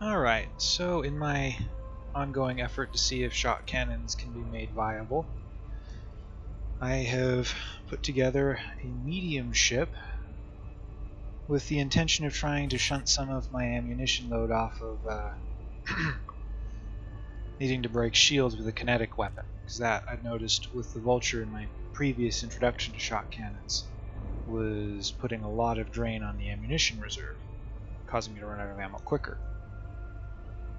Alright, so in my ongoing effort to see if shot cannons can be made viable, I have put together a medium ship with the intention of trying to shunt some of my ammunition load off of uh, needing to break shields with a kinetic weapon, because that I've noticed with the Vulture in my previous introduction to shot cannons was putting a lot of drain on the ammunition reserve, causing me to run out of ammo quicker.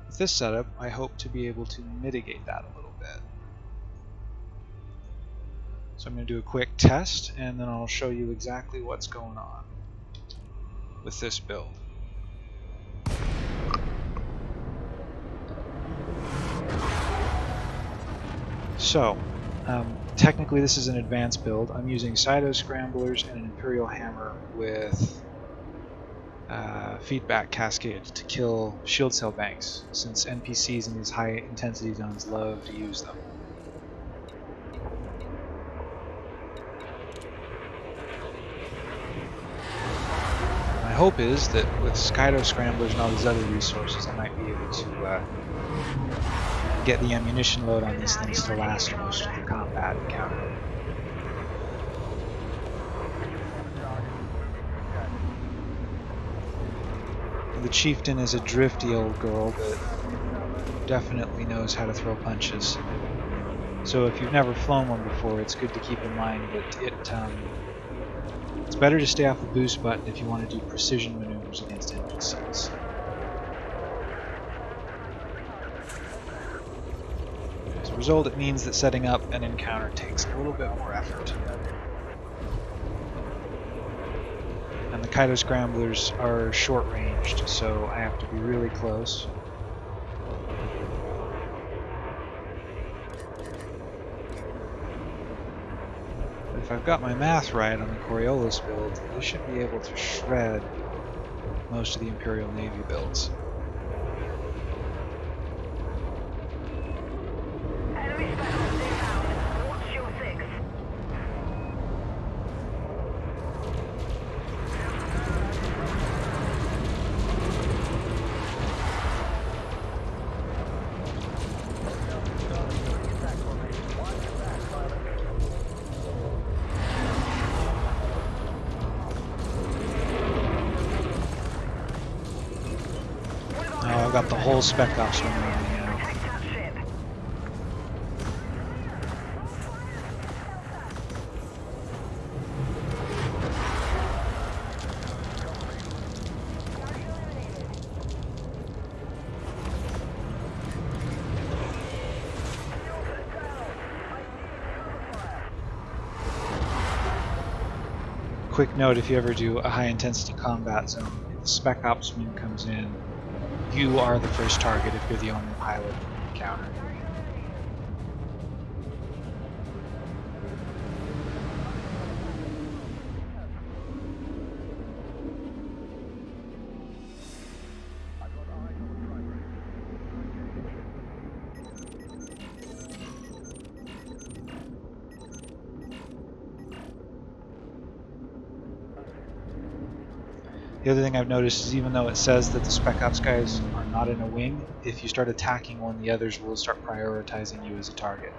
With this setup, I hope to be able to mitigate that a little bit. So I'm going to do a quick test, and then I'll show you exactly what's going on with this build. So, um, technically this is an advanced build. I'm using Cyto Scramblers and an Imperial Hammer with uh, feedback cascade to kill shield cell banks, since NPCs in these high intensity zones love to use them. My hope is that with Cyto Scramblers and all these other resources, I might be able to uh, get the ammunition load on these things to last most of the combat encounter. The chieftain is a drifty old girl that definitely knows how to throw punches. So if you've never flown one before, it's good to keep in mind that it um, it's better to stay off the boost button if you want to do precision maneuvers against NPCs. As a result, it means that setting up an encounter takes a little bit more effort. And the Cyto Scramblers are so I have to be really close. But if I've got my math right on the Coriolis build, I should be able to shred most of the Imperial Navy builds. Got the whole spec ops on me now. Quick note, if you ever do a high intensity combat zone, the spec ops opsman comes in, you are the first target if you're the only pilot encounter. The other thing I've noticed is even though it says that the Spec Ops guys are not in a wing, if you start attacking one, the others will start prioritizing you as a target.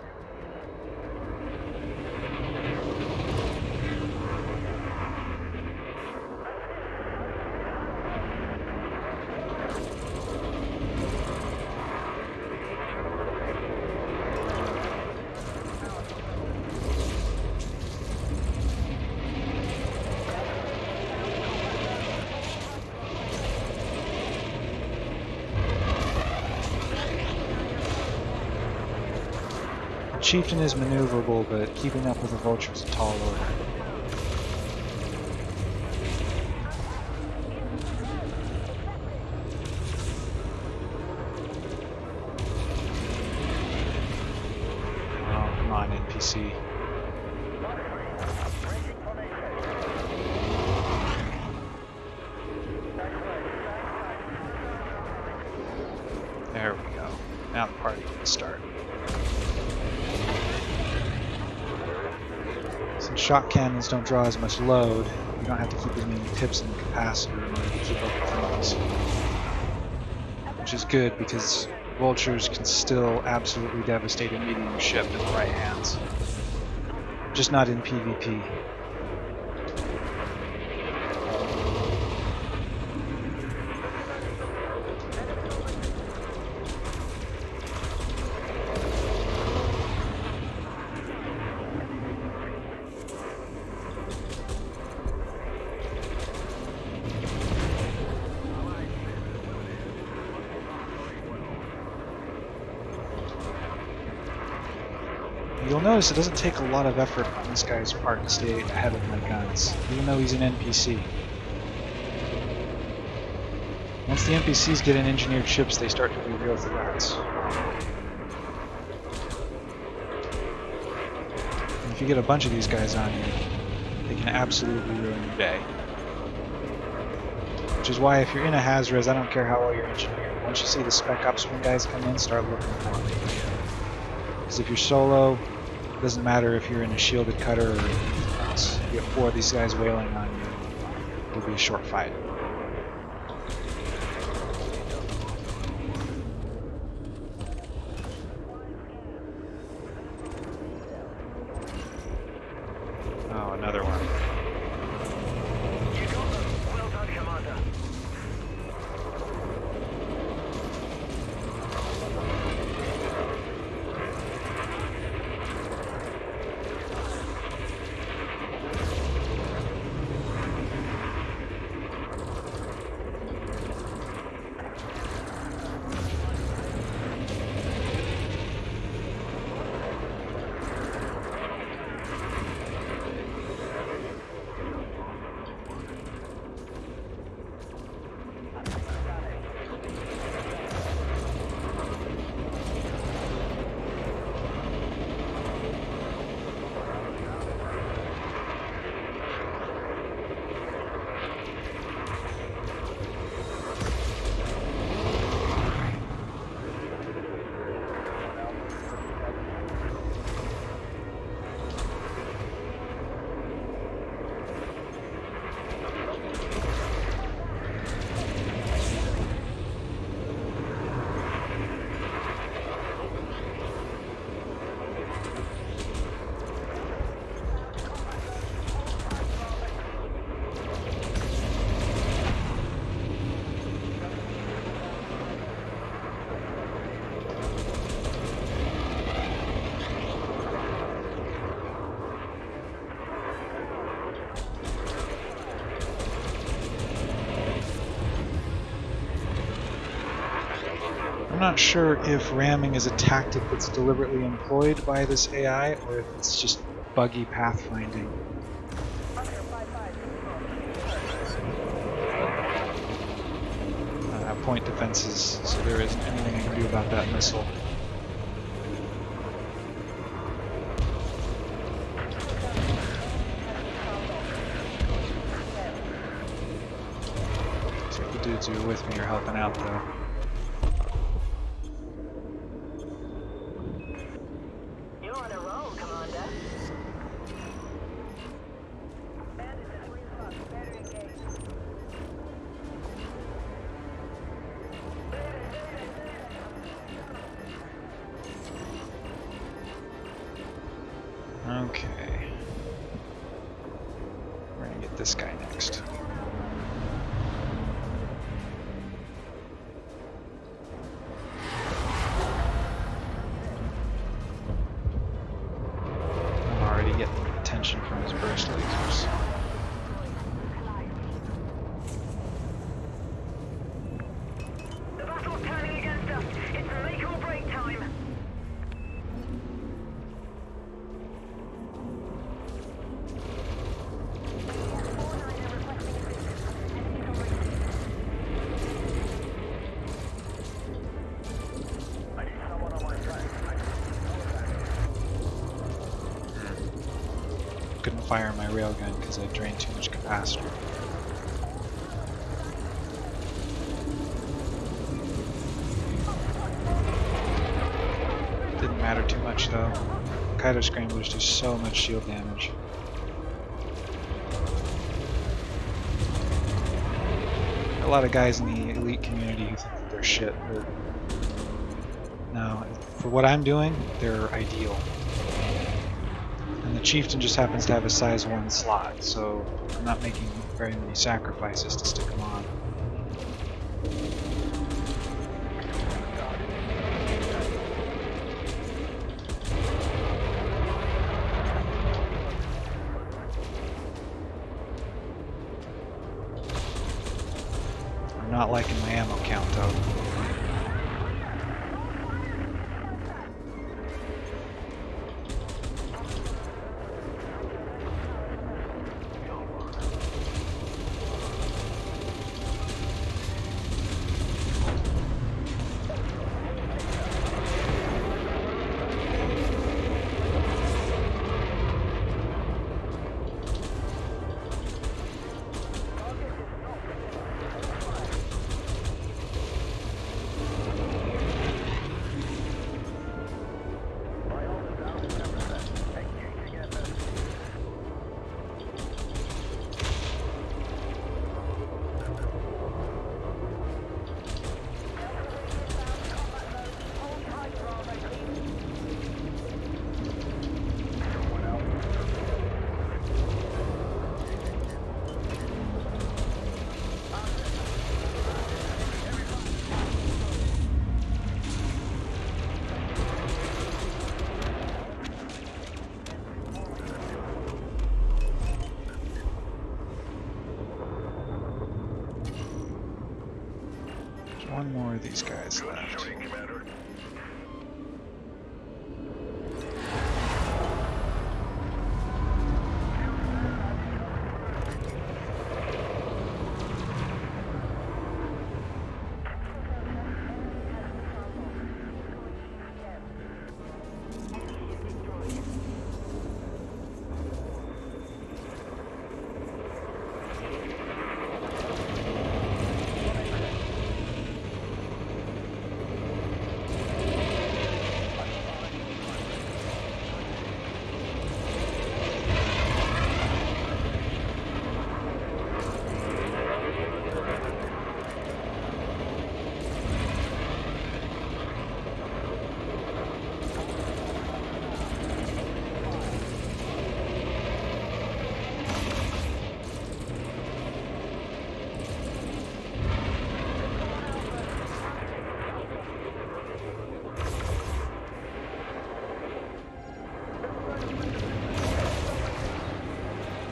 Chieftain is maneuverable, but keeping up with the Vulture is a tall order. Oh, come on, NPC. Shot cannons don't draw as much load, you don't have to keep as many pips in the capacitor in order to keep up with things. which is good because vultures can still absolutely devastate a medium ship in the right hands. Just not in PvP. You'll notice it doesn't take a lot of effort on this guy's part to stay ahead of my guns, even though he's an NPC. Once the NPCs get in engineered ships, they start to be real threats. And if you get a bunch of these guys on you, they can absolutely ruin your day. Which is why if you're in a Hazres, I don't care how well you're engineered. Once you see the Spec Ops when guys come in, start looking for them. If you're solo, it doesn't matter if you're in a shielded cutter or anything else. You get four of these guys wailing on you, it'll be a short fight. Not sure if ramming is a tactic that's deliberately employed by this AI or if it's just buggy pathfinding. Uh, Have point defenses, so there isn't anything I can do about that missile. The dudes who are with me are helping out though. Railgun because I drained too much capacitor. Didn't matter too much though. Cyto Scramblers do so much shield damage. a lot of guys in the elite community who think that they're shit, but no, for what I'm doing, they're ideal. The chieftain just happens to have a size 1 slot, so I'm not making very many sacrifices to stick him on. One more of these guys left.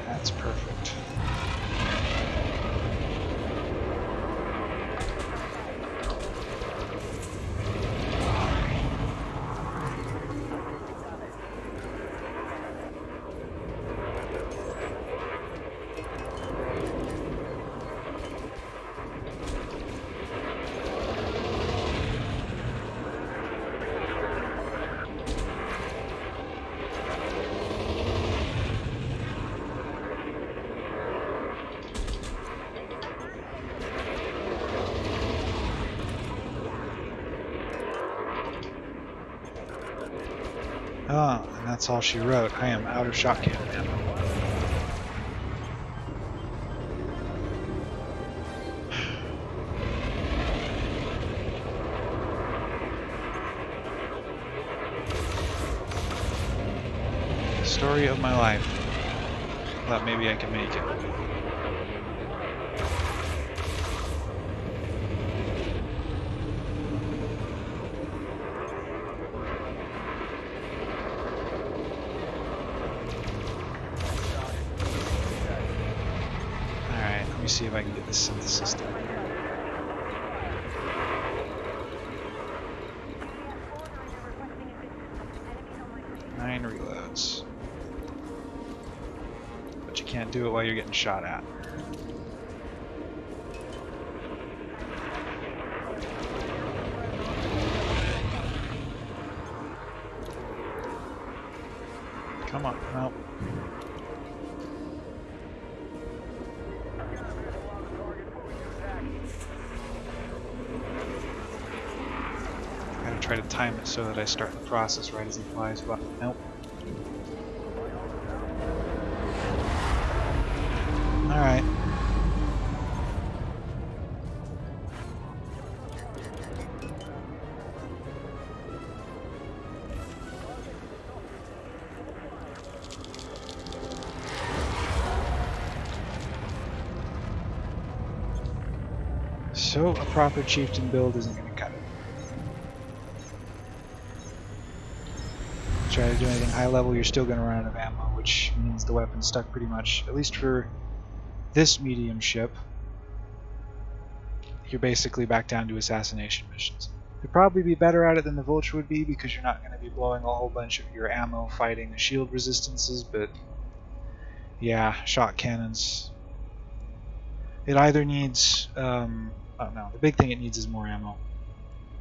That's perfect. Oh, and that's all she wrote. I am out of shot cannon ammo. Story of my life. Thought maybe I could make it. Alright, let me see if I can get this synthesis done. Nine reloads. But you can't do it while you're getting shot at. to try to time it so that I start the process right as he flies But Nope. Alright. So, a proper chieftain build isn't Try to do anything high level, you're still going to run out of ammo, which means the weapon's stuck pretty much, at least for this medium ship. You're basically back down to assassination missions. You'd probably be better at it than the Vulture would be because you're not going to be blowing a whole bunch of your ammo fighting the shield resistances, but yeah, shot cannons. It either needs, um, oh no, the big thing it needs is more ammo.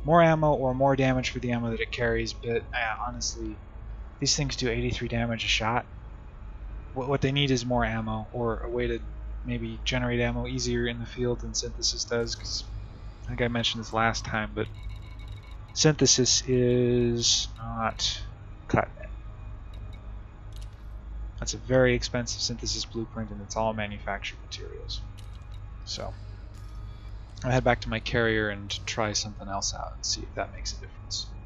More ammo or more damage for the ammo that it carries, but honestly, these things do 83 damage a shot. What, what they need is more ammo or a way to maybe generate ammo easier in the field than synthesis does, because I think I mentioned this last time, but synthesis is not cutting. That's a very expensive synthesis blueprint, and it's all manufactured materials. So, I'll head back to my carrier and try something else out and see if that makes a difference.